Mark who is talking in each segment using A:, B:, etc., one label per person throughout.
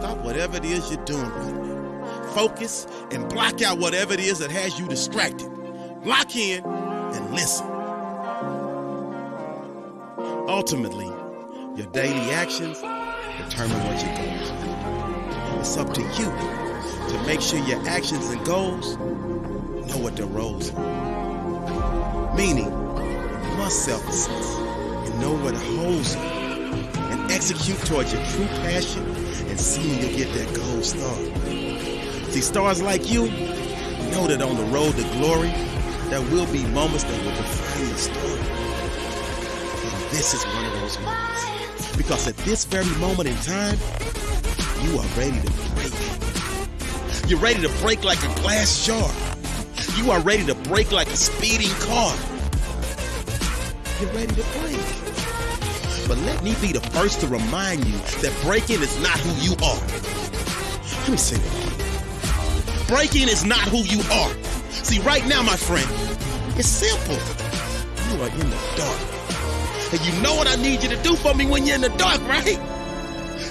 A: Stop whatever it is you're doing right now. Focus and block out whatever it is that has you distracted. Lock in and listen. Ultimately, your daily actions determine what your goals are. It's up to you to make sure your actions and goals know what their roles are. Meaning, you must self-assess and know what you and execute towards your true passion and see when you get that gold star. See, stars like you know that on the road to glory, there will be moments that will define your story. And this is one of those moments. Because at this very moment in time, you are ready to break. You're ready to break like a glass jar. You are ready to break like a speeding car. You're ready to break. But let me be the first to remind you that breaking is not who you are. Let me say that. Breaking is not who you are. See, right now, my friend, it's simple. You are in the dark. And you know what I need you to do for me when you're in the dark, right?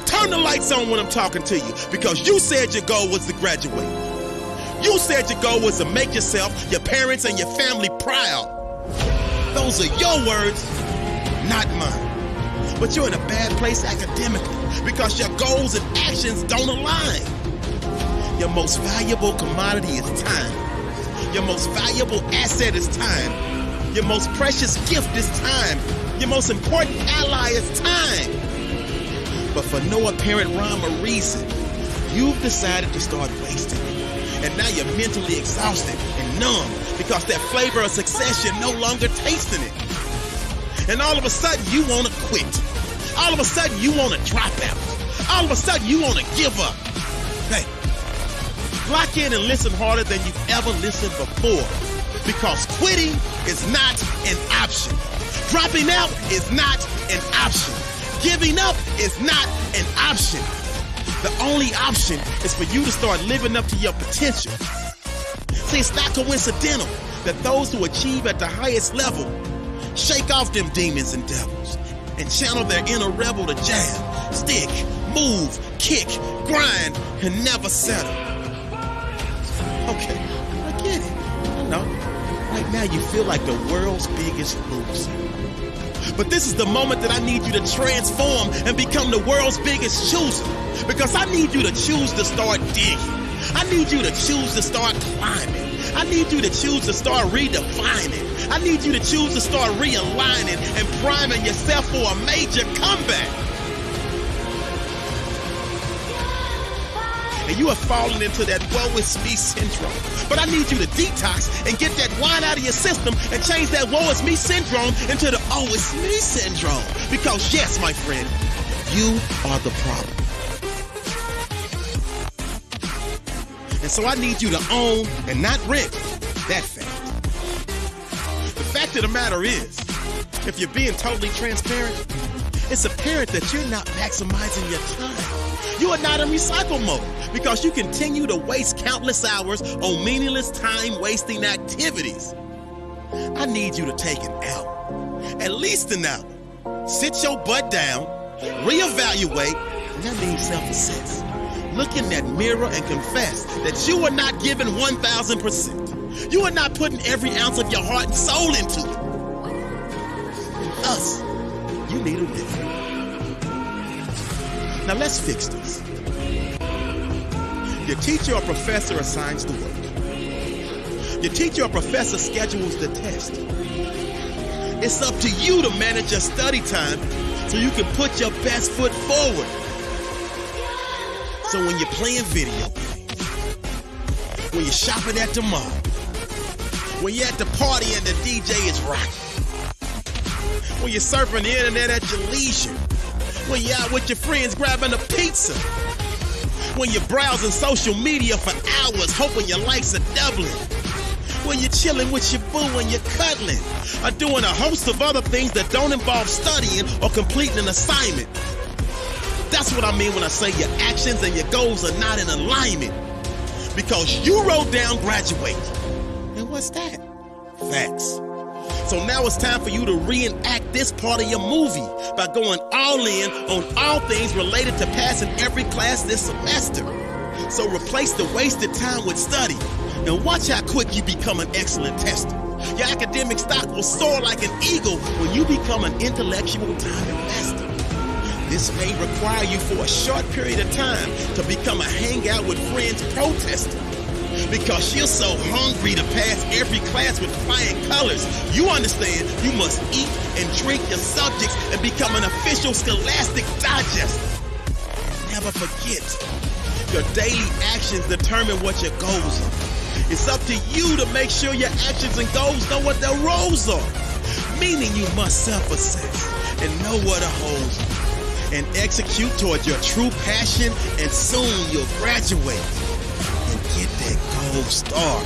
A: Turn the lights on when I'm talking to you because you said your goal was to graduate. You said your goal was to make yourself, your parents, and your family proud. Those are your words, not mine. But you're in a bad place academically because your goals and actions don't align. Your most valuable commodity is time. Your most valuable asset is time. Your most precious gift is time. Your most important ally is time. But for no apparent rhyme or reason, you've decided to start wasting it. And now you're mentally exhausted and numb because that flavor of success you're no longer tasting it. And all of a sudden you want to quit. All of a sudden you want to drop out. All of a sudden you want to give up. Hey, lock in and listen harder than you've ever listened before because quitting is not an option. Dropping out is not an option. Giving up is not an option. The only option is for you to start living up to your potential. See, it's not coincidental that those who achieve at the highest level shake off them demons and devils and channel their inner rebel to jab, stick, move, kick, grind, and never settle. Okay, I get it. I know. Right now you feel like the world's biggest loser. But this is the moment that I need you to transform and become the world's biggest chooser. Because I need you to choose to start digging. I need you to choose to start climbing. I need you to choose to start redefining. I need you to choose to start realigning and priming yourself for a major comeback. And you are falling into that woe is me syndrome. But I need you to detox and get that wine out of your system and change that woe is me syndrome into the oh it's me syndrome. Because yes, my friend, you are the problem. And so I need you to own and not rent that fact. The fact of the matter is, if you're being totally transparent, it's apparent that you're not maximizing your time. You are not in recycle mode because you continue to waste countless hours on meaningless time wasting activities. I need you to take an hour, at least an hour. Sit your butt down, reevaluate, and that means self assess. Look in that mirror and confess that you are not giving 1,000%. You are not putting every ounce of your heart and soul into it. Us, you need a win. Now let's fix this. Your teacher or professor assigns the work. Your teacher or professor schedules the test. It's up to you to manage your study time so you can put your best foot forward. So when you're playing video games, when you're shopping at the mall, when you're at the party and the DJ is rocking, when you're surfing the internet at your leisure, when you're out with your friends grabbing a pizza, when you're browsing social media for hours hoping your likes are doubling, when you're chilling with your boo and you're cuddling, or doing a host of other things that don't involve studying or completing an assignment. That's what I mean when I say your actions and your goals are not in alignment. Because you wrote down graduate. And what's that? Facts. So now it's time for you to reenact this part of your movie by going all in on all things related to passing every class this semester. So replace the wasted time with study and watch how quick you become an excellent tester. Your academic stock will soar like an eagle when you become an intellectual time investor. This may require you for a short period of time to become a hangout with friends protester. Because you're so hungry to pass every class with flying colors, you understand you must eat and drink your subjects and become an official scholastic digester. Never forget, your daily actions determine what your goals are. It's up to you to make sure your actions and goals know what their roles are. Meaning you must self-assess and know what a are. And execute toward your true passion and soon you'll graduate and get that gold star,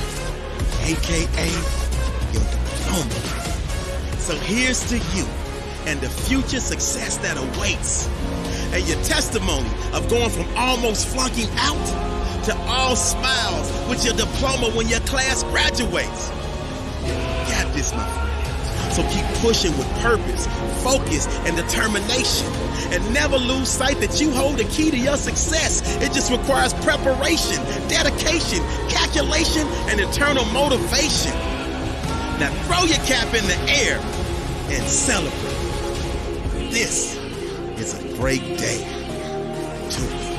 A: aka your diploma. So here's to you and the future success that awaits. And your testimony of going from almost flunking out to all smiles with your diploma when your class graduates. Got this, my friend. So keep pushing with purpose, focus, and determination. And never lose sight that you hold the key to your success. It just requires preparation, dedication, calculation, and internal motivation. Now throw your cap in the air and celebrate. This is a great day to